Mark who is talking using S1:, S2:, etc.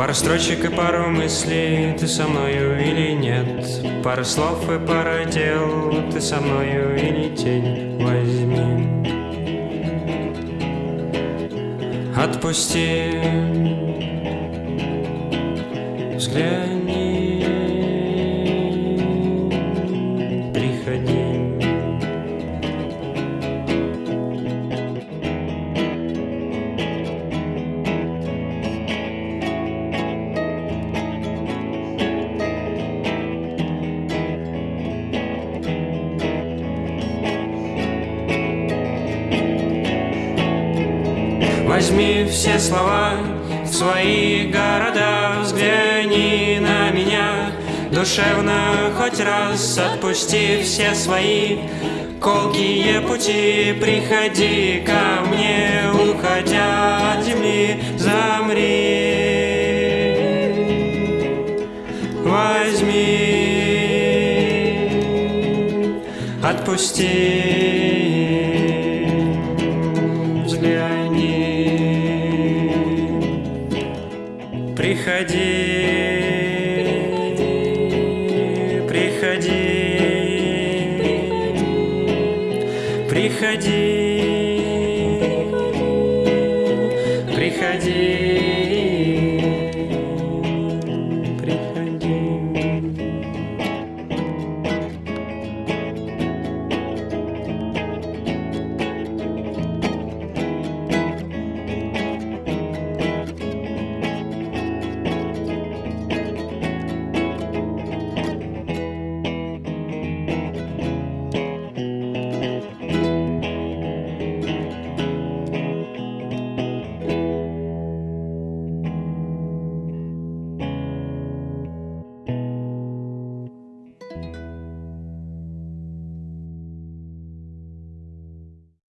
S1: Пара строчек и пару мыслей, ты со мною или нет? Пара слов и пара дел, ты со мною или тень? Возьми. Отпусти. Взгляни Возьми все слова в свои города, взгляни на меня. Душевно хоть раз отпусти все свои колкие пути. Приходи ко мне, уходя от земли, замри. Возьми, отпусти Приходи, приходи, приходи, приходи.